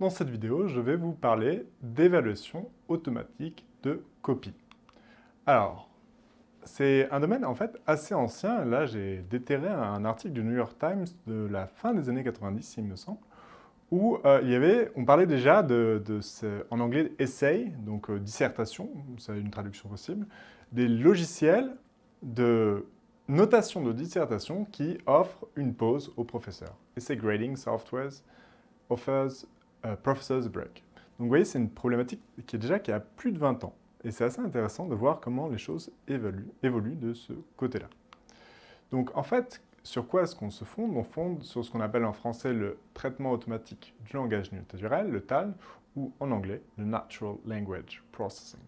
Dans cette vidéo, je vais vous parler d'évaluation automatique de copie. Alors, c'est un domaine en fait assez ancien. Là, j'ai déterré un article du New York Times de la fin des années 90, il me semble, où euh, il y avait, on parlait déjà de, en anglais essay, donc euh, dissertation, c'est une traduction possible, des logiciels de notation de dissertation qui offrent une pause au professeur. Essay Grading Software offers a Professor's Break. Donc vous voyez, c'est une problématique qui est déjà qui a plus de 20 ans. Et c'est assez intéressant de voir comment les choses évoluent, évoluent de ce côté-là. Donc en fait, sur quoi est-ce qu'on se fonde? On fonde sur ce qu'on appelle en français le traitement automatique du langage naturel, le TAL, ou en anglais, le Natural Language Processing.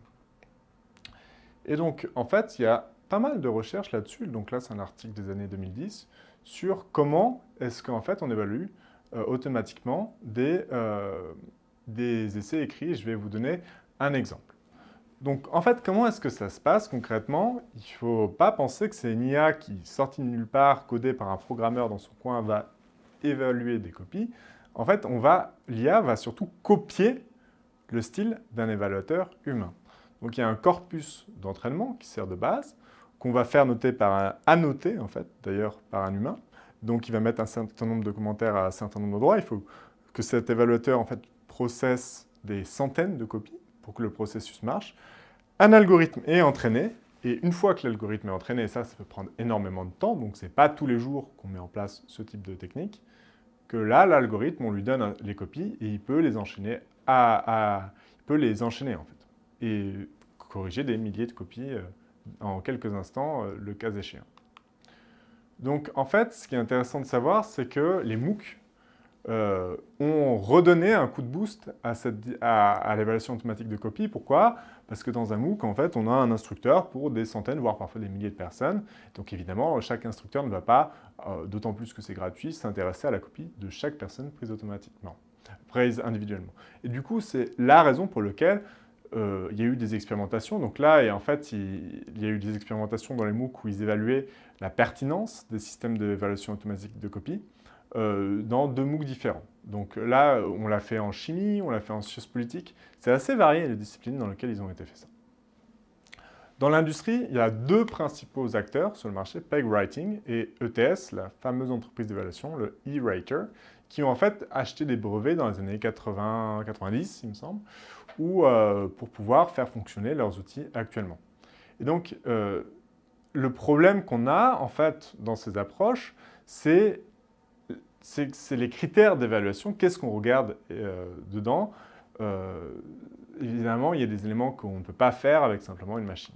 Et donc, en fait, il y a pas mal de recherches là-dessus. Donc là, c'est un article des années 2010 sur comment est-ce qu'en fait on évalue euh, automatiquement des, euh, des essais écrits. Je vais vous donner un exemple. Donc en fait, comment est-ce que ça se passe concrètement? Il ne faut pas penser que c'est une IA qui, sortie de nulle part, codée par un programmeur dans son coin, va évaluer des copies. En fait, l'IA va surtout copier le style d'un évaluateur humain. Donc il y a un corpus d'entraînement qui sert de base, qu'on va faire noter par un annoté, en fait, d'ailleurs, par un humain. Donc, il va mettre un certain nombre de commentaires à un certain nombre d'endroits. Il faut que cet évaluateur, en fait, processe des centaines de copies pour que le processus marche. Un algorithme est entraîné, et une fois que l'algorithme est entraîné, ça, ça peut prendre énormément de temps, donc ce n'est pas tous les jours qu'on met en place ce type de technique, que là, l'algorithme, on lui donne les copies, et il peut les enchaîner à, il peut les enchaîner, en fait, et corriger des milliers de copies euh, en quelques instants, euh, le cas échéant. Donc, en fait, ce qui est intéressant de savoir, c'est que les MOOC euh, ont redonné un coup de boost à, l'évaluation automatique de copie. Pourquoi? Parce que dans un MOOC, en fait, on a un instructeur pour des centaines, voire parfois des milliers de personnes. Donc, évidemment, chaque instructeur ne va pas, euh, d'autant plus que c'est gratuit, s'intéresser à la copie de chaque personne prise automatiquement, prise individuellement. Et du coup, c'est la raison pour laquelle euh, il y a eu des expérimentations. Donc là, et en fait, il, y a eu des expérimentations dans les MOOC où ils évaluaient la pertinence des systèmes d'évaluation automatique de copie euh, dans deux MOOC différents. Donc là, on l'a fait en chimie, on l'a fait en sciences politiques. C'est assez varié les disciplines dans lesquelles ils ont été faits ça. Dans l'industrie, il y a deux principaux acteurs sur le marché, PegWriting et ETS, la fameuse entreprise d'évaluation, le E-Rater, qui ont en fait acheté des brevets dans les années 80-90, il me semble, ou euh, pour pouvoir faire fonctionner leurs outils actuellement. Et donc, euh, le problème qu'on a, en fait, dans ces approches, c'est les critères d'évaluation. Qu'est-ce qu'on regarde euh, dedans Évidemment, il y a des éléments qu'on ne peut pas faire avec simplement une machine.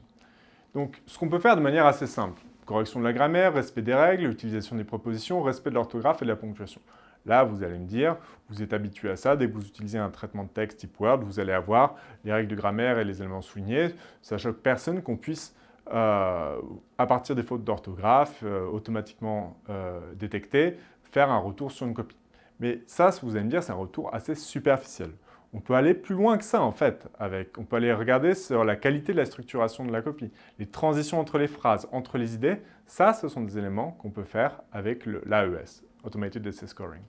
Donc, ce qu'on peut faire de manière assez simple, correction de la grammaire, respect des règles, utilisation des propositions, respect de l'orthographe et de la ponctuation. Là, vous allez me dire, vous êtes habitué à ça, dès que vous utilisez un traitement de texte type Word, vous allez avoir les règles de grammaire et les éléments soulignés. Ça choque personne qu'on puisse, euh, à partir des fautes d'orthographe, euh, automatiquement euh, détecter, faire un retour sur une copie. Mais ça, vous allez me dire, c'est un retour assez superficiel. On peut aller plus loin que ça, en fait. Avec, on peut aller regarder sur la qualité de la structuration de la copie. Les transitions entre les phrases, entre les idées, ça, ce sont des éléments qu'on peut faire avec l'AES, Automated Essay Scoring.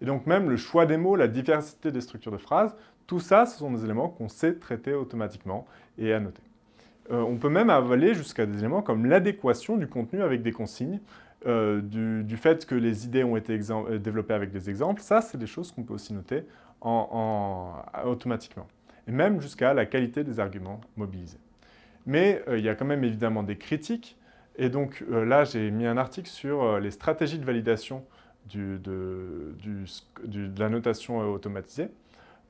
Et donc même le choix des mots, la diversité des structures de phrases, tout ça, ce sont des éléments qu'on sait traiter automatiquement et annoter. Euh, on peut même aller jusqu'à des éléments comme l'adéquation du contenu avec des consignes, euh, du, fait que les idées ont été euh, développées avec des exemples. Ça, c'est des choses qu'on peut aussi noter automatiquement. Et même jusqu'à la qualité des arguments mobilisés. Mais il y a quand même évidemment des critiques. Et donc là, j'ai mis un article sur les stratégies de validation de, la notation euh, automatisée,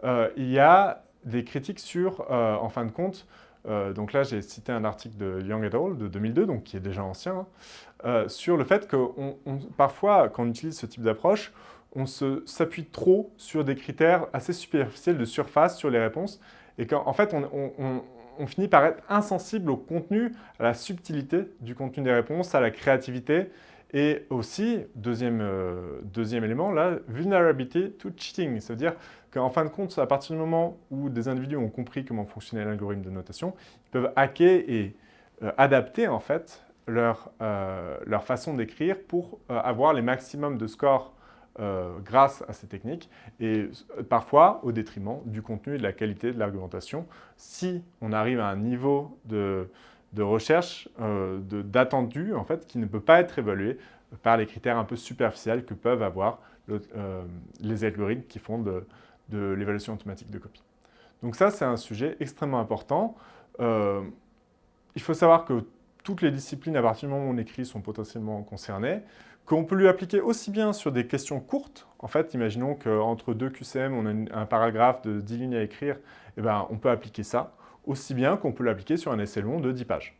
euh, il y a des critiques sur, euh, en fin de compte, donc là j'ai cité un article de Young et al. de 2002, donc qui est déjà ancien, hein, sur le fait que parfois, quand on utilise ce type d'approche, on s'appuie trop sur des critères assez superficiels de surface sur les réponses, et qu'en fait, on, finit par être insensible au contenu, à la subtilité du contenu des réponses, à la créativité, et aussi, deuxième, euh, deuxième élément, la vulnerability to cheating. Ça veut dire qu'en fin de compte, à partir du moment où des individus ont compris comment fonctionnait l'algorithme de notation, ils peuvent hacker et euh, adapter en fait leur, euh, leur façon d'écrire pour avoir les maximums de scores grâce à ces techniques et parfois au détriment du contenu et de la qualité de l'argumentation si on arrive à un niveau de, recherche euh, d'attendu en fait, qui ne peut pas être évalué par les critères un peu superficiels que peuvent avoir euh, les algorithmes qui font de, l'évaluation automatique de copie. Donc ça, c'est un sujet extrêmement important. il faut savoir que toutes les disciplines, à partir du moment où on écrit, sont potentiellement concernées, qu'on peut lui appliquer aussi bien sur des questions courtes. En fait, imaginons qu'entre deux QCM, on a un paragraphe de 10 lignes à écrire, eh ben, on peut appliquer ça, aussi bien qu'on peut l'appliquer sur un essai long de 10 pages.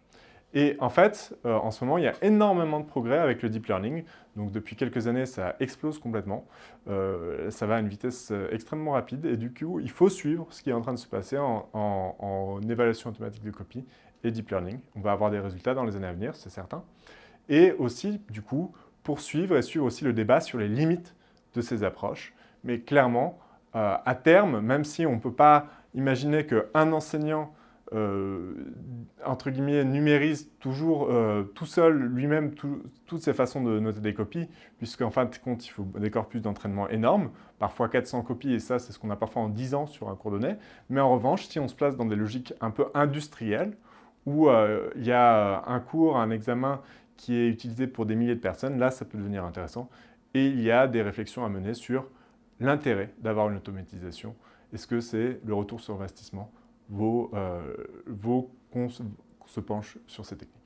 Et en fait, euh, en ce moment, il y a énormément de progrès avec le deep learning. Donc depuis quelques années, ça explose complètement. Euh, ça va à une vitesse euh, extrêmement rapide. Et du coup, il faut suivre ce qui est en train de se passer en, en évaluation automatique de copie et deep learning. On va avoir des résultats dans les années à venir, c'est certain. Et aussi, du coup, poursuivre et suivre aussi le débat sur les limites de ces approches. Mais clairement, euh, à terme, même si on ne peut pas imaginer qu'un enseignant euh, entre guillemets, numérise toujours euh, tout seul, lui-même, toutes ses façons de noter des copies, puisqu'en fin de compte, il faut des corpus d'entraînement énormes, parfois 400 copies, et ça, c'est ce qu'on a parfois en 10 ans sur un cours donné. Mais en revanche, si on se place dans des logiques un peu industrielles, où il y a un cours, un examen qui est utilisé pour des milliers de personnes, là, ça peut devenir intéressant. Et il y a des réflexions à mener sur l'intérêt d'avoir une automatisation. Est-ce que c'est le retour sur investissement vaut, euh, qu'on se penche sur ces techniques?